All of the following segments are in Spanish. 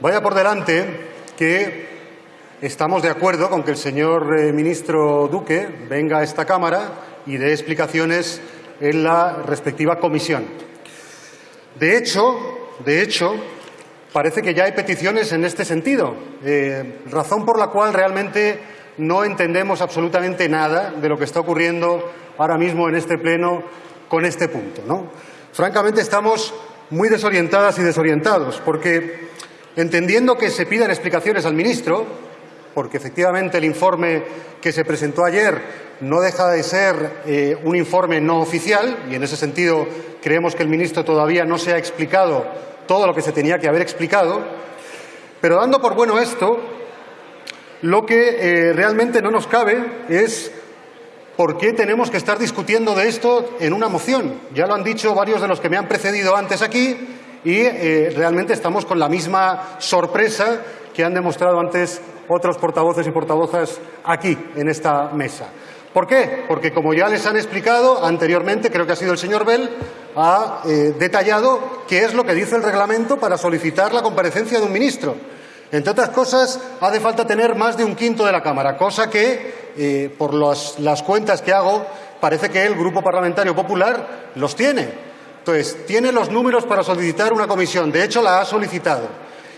Vaya por delante que estamos de acuerdo con que el señor eh, ministro Duque venga a esta Cámara y dé explicaciones en la respectiva comisión. De hecho, de hecho, parece que ya hay peticiones en este sentido, eh, razón por la cual realmente no entendemos absolutamente nada de lo que está ocurriendo ahora mismo en este Pleno con este punto. ¿no? Francamente, estamos muy desorientadas y desorientados, porque entendiendo que se pidan explicaciones al ministro, porque efectivamente el informe que se presentó ayer no deja de ser eh, un informe no oficial y en ese sentido creemos que el ministro todavía no se ha explicado todo lo que se tenía que haber explicado, pero dando por bueno esto, lo que eh, realmente no nos cabe es por qué tenemos que estar discutiendo de esto en una moción. Ya lo han dicho varios de los que me han precedido antes aquí y eh, realmente estamos con la misma sorpresa que han demostrado antes otros portavoces y portavozas aquí, en esta mesa. ¿Por qué? Porque, como ya les han explicado anteriormente, creo que ha sido el señor Bell, ha eh, detallado qué es lo que dice el reglamento para solicitar la comparecencia de un ministro. Entre otras cosas, hace falta tener más de un quinto de la Cámara, cosa que, eh, por las cuentas que hago, parece que el Grupo Parlamentario Popular los tiene. Entonces, tiene los números para solicitar una comisión. De hecho, la ha solicitado.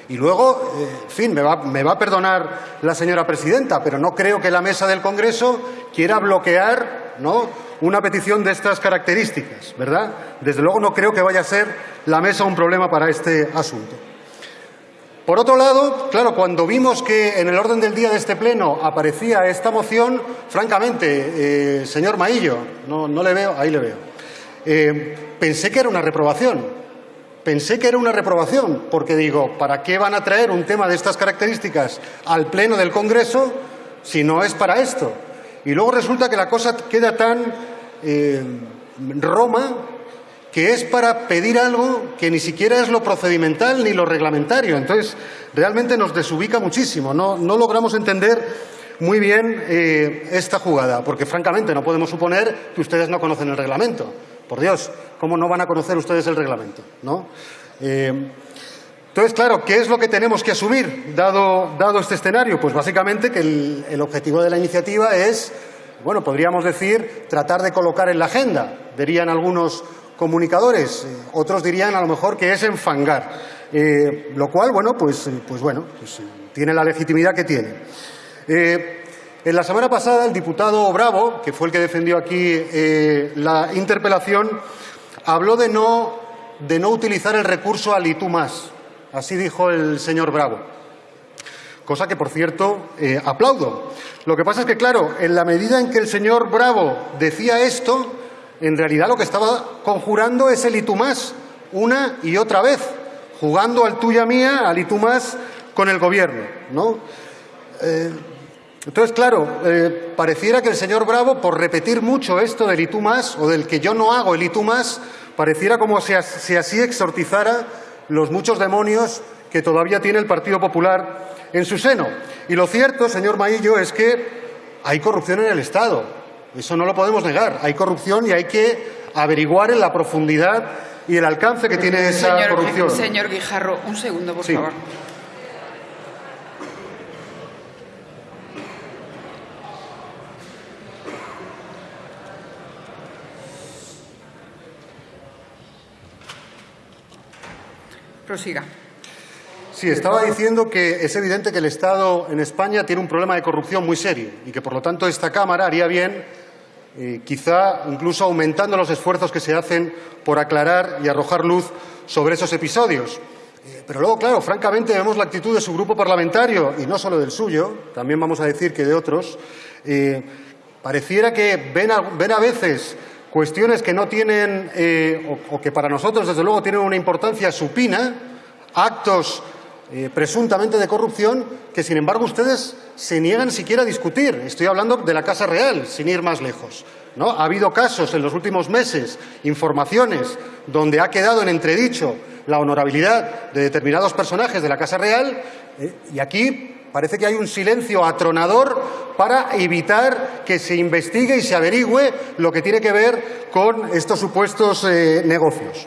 Y luego, eh, en fin, me va, a perdonar la señora presidenta, pero no creo que la mesa del Congreso quiera bloquear ¿no? una petición de estas características, ¿verdad? Desde luego no creo que vaya a ser la mesa un problema para este asunto. Por otro lado, claro, cuando vimos que en el orden del día de este Pleno aparecía esta moción, francamente, eh, señor Maillo, no, le veo, ahí le veo, eh, pensé que era una reprobación. Pensé que era una reprobación, porque digo, ¿para qué van a traer un tema de estas características al Pleno del Congreso si no es para esto? Y luego resulta que la cosa queda tan eh, Roma que es para pedir algo que ni siquiera es lo procedimental ni lo reglamentario. Entonces, realmente nos desubica muchísimo. No, logramos entender muy bien eh, esta jugada, porque francamente no podemos suponer que ustedes no conocen el reglamento. Por Dios, ¿cómo no van a conocer ustedes el reglamento? ¿no? Eh, entonces, claro, ¿qué es lo que tenemos que asumir dado, dado este escenario? Pues básicamente que el, objetivo de la iniciativa es, bueno, podríamos decir, tratar de colocar en la agenda, dirían algunos comunicadores, eh, otros dirían a lo mejor que es enfangar, eh, lo cual, bueno, pues, pues bueno, pues, tiene la legitimidad que tiene. En la semana pasada, el diputado Bravo, que fue el que defendió aquí eh, la interpelación, habló de no, de no utilizar el recurso al y más. Así dijo el señor Bravo. Cosa que, por cierto, eh, aplaudo. Lo que pasa es que, claro, en la medida en que el señor Bravo decía esto, en realidad lo que estaba conjurando es el y una y otra vez, jugando al tuya mía, al y con el Gobierno. ¿no? Eh, entonces, claro, eh, pareciera que el señor Bravo, por repetir mucho esto del y tú más, o del que yo no hago el y tú más, pareciera como si, así exortizara los muchos demonios que todavía tiene el Partido Popular en su seno. Y lo cierto, señor Maillo, es que hay corrupción en el Estado. Eso no lo podemos negar. Hay corrupción y hay que averiguar en la profundidad y el alcance que tiene esa corrupción. Señor Guijarro, un segundo, por favor. Prosiga. Sí, estaba diciendo que es evidente que el Estado en España tiene un problema de corrupción muy serio y que, por lo tanto, esta Cámara haría bien, eh, quizá incluso aumentando los esfuerzos que se hacen por aclarar y arrojar luz sobre esos episodios. Eh, pero luego, claro, francamente vemos la actitud de su grupo parlamentario, y no solo del suyo, también vamos a decir que de otros, eh, pareciera que ven a veces cuestiones que no tienen, eh, o, que para nosotros, desde luego, tienen una importancia supina, actos eh, presuntamente de corrupción, que, sin embargo, ustedes se niegan siquiera a discutir. Estoy hablando de la Casa Real, sin ir más lejos. ¿no? Ha habido casos en los últimos meses, informaciones, donde ha quedado en entredicho la honorabilidad de determinados personajes de la Casa Real, eh, y aquí Parece que hay un silencio atronador para evitar que se investigue y se averigüe lo que tiene que ver con estos supuestos eh, negocios.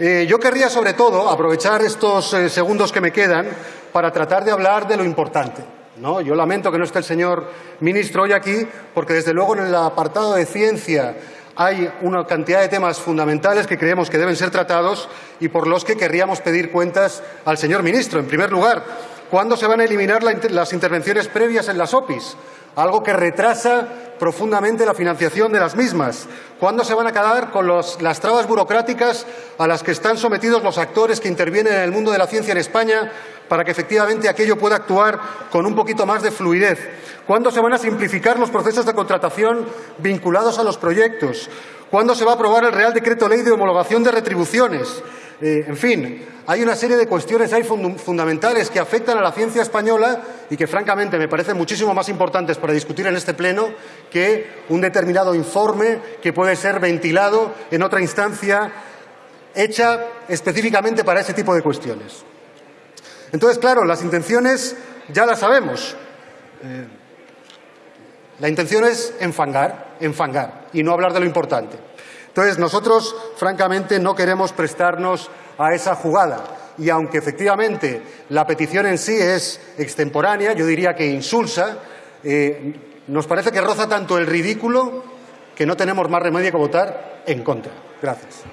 Eh, yo querría, sobre todo, aprovechar estos eh, segundos que me quedan para tratar de hablar de lo importante. ¿no? Yo lamento que no esté el señor ministro hoy aquí, porque desde luego en el apartado de ciencia hay una cantidad de temas fundamentales que creemos que deben ser tratados y por los que querríamos pedir cuentas al señor ministro. En primer lugar, ¿cuándo se van a eliminar las intervenciones previas en las OPIs? Algo que retrasa profundamente la financiación de las mismas. ¿Cuándo se van a acabar con las trabas burocráticas a las que están sometidos los actores que intervienen en el mundo de la ciencia en España para que efectivamente aquello pueda actuar con un poquito más de fluidez? ¿Cuándo se van a simplificar los procesos de contratación vinculados a los proyectos? ¿Cuándo se va a aprobar el Real Decreto Ley de Homologación de Retribuciones? Eh, en fin, hay una serie de cuestiones ahí fundamentales que afectan a la ciencia española y que, francamente, me parecen muchísimo más importantes para discutir en este Pleno que un determinado informe que puede ser ventilado en otra instancia hecha específicamente para ese tipo de cuestiones. Entonces, claro, las intenciones ya las sabemos. Eh, la intención es enfangar, enfangar y no hablar de lo importante. Entonces, nosotros, francamente, no queremos prestarnos a esa jugada. Y aunque efectivamente la petición en sí es extemporánea, yo diría que insulsa, eh, nos parece que roza tanto el ridículo que no tenemos más remedio que votar en contra. Gracias.